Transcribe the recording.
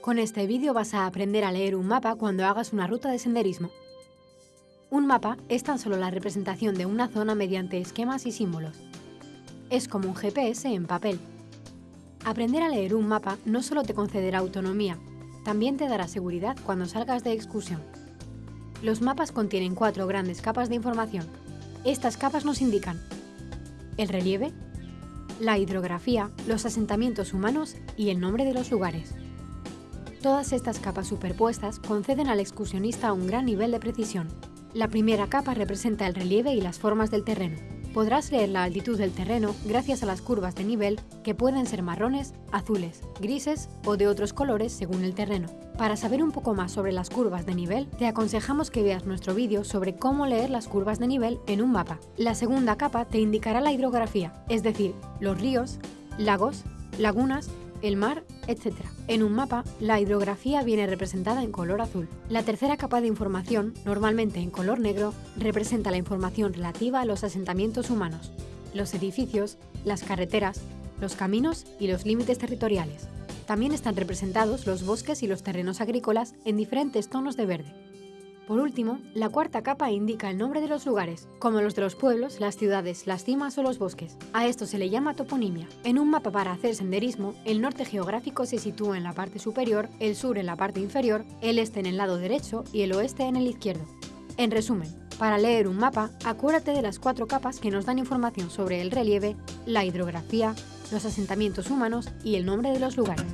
Con este vídeo vas a aprender a leer un mapa cuando hagas una ruta de senderismo. Un mapa es tan solo la representación de una zona mediante esquemas y símbolos. Es como un GPS en papel. Aprender a leer un mapa no solo te concederá autonomía, también te dará seguridad cuando salgas de excursión. Los mapas contienen cuatro grandes capas de información. Estas capas nos indican el relieve, la hidrografía, los asentamientos humanos y el nombre de los lugares. Todas estas capas superpuestas conceden al excursionista un gran nivel de precisión. La primera capa representa el relieve y las formas del terreno. Podrás leer la altitud del terreno gracias a las curvas de nivel que pueden ser marrones, azules, grises o de otros colores según el terreno. Para saber un poco más sobre las curvas de nivel, te aconsejamos que veas nuestro vídeo sobre cómo leer las curvas de nivel en un mapa. La segunda capa te indicará la hidrografía, es decir, los ríos, lagos, lagunas el mar, etc. En un mapa, la hidrografía viene representada en color azul. La tercera capa de información, normalmente en color negro, representa la información relativa a los asentamientos humanos, los edificios, las carreteras, los caminos y los límites territoriales. También están representados los bosques y los terrenos agrícolas en diferentes tonos de verde. Por último, la cuarta capa indica el nombre de los lugares, como los de los pueblos, las ciudades, las cimas o los bosques. A esto se le llama toponimia. En un mapa para hacer senderismo, el norte geográfico se sitúa en la parte superior, el sur en la parte inferior, el este en el lado derecho y el oeste en el izquierdo. En resumen, para leer un mapa, acuérdate de las cuatro capas que nos dan información sobre el relieve, la hidrografía, los asentamientos humanos y el nombre de los lugares.